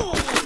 Oh!